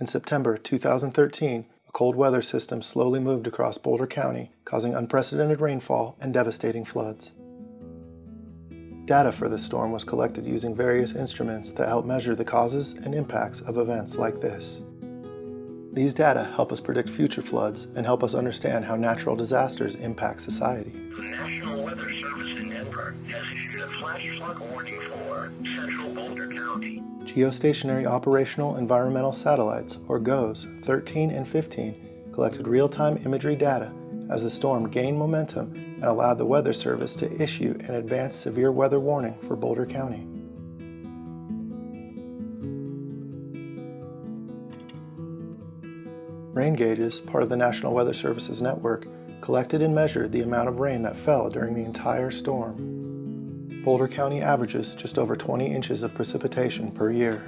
In September 2013, a cold weather system slowly moved across Boulder County, causing unprecedented rainfall and devastating floods. Data for this storm was collected using various instruments that help measure the causes and impacts of events like this. These data help us predict future floods and help us understand how natural disasters impact society. Geostationary Operational Environmental Satellites, or GOES, 13 and 15 collected real-time imagery data as the storm gained momentum and allowed the Weather Service to issue an advanced severe weather warning for Boulder County. Rain gauges, part of the National Weather Service's network, collected and measured the amount of rain that fell during the entire storm. Boulder County averages just over 20 inches of precipitation per year.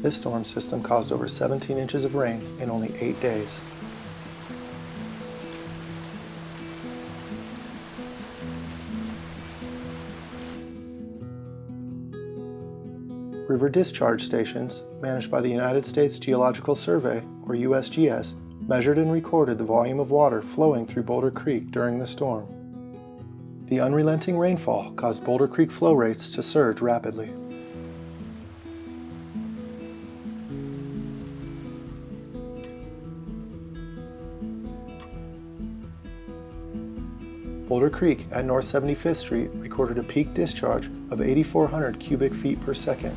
This storm system caused over 17 inches of rain in only 8 days. River discharge stations, managed by the United States Geological Survey, or USGS, measured and recorded the volume of water flowing through Boulder Creek during the storm. The unrelenting rainfall caused Boulder Creek flow rates to surge rapidly. Boulder Creek at North 75th Street recorded a peak discharge of 8,400 cubic feet per second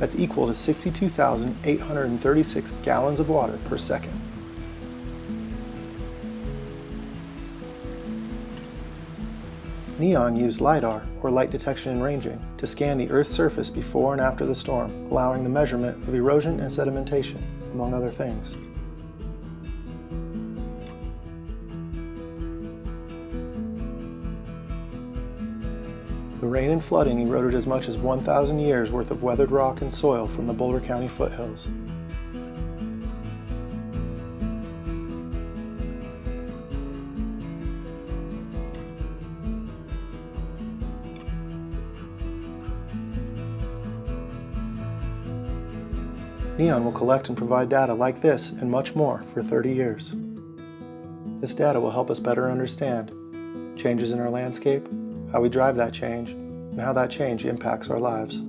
that's equal to 62,836 gallons of water per second. NEON used LIDAR, or light detection and ranging, to scan the Earth's surface before and after the storm, allowing the measurement of erosion and sedimentation, among other things. The rain and flooding eroded as much as 1,000 years worth of weathered rock and soil from the Boulder County foothills. NEON will collect and provide data like this and much more for 30 years. This data will help us better understand changes in our landscape, how we drive that change, and how that change impacts our lives.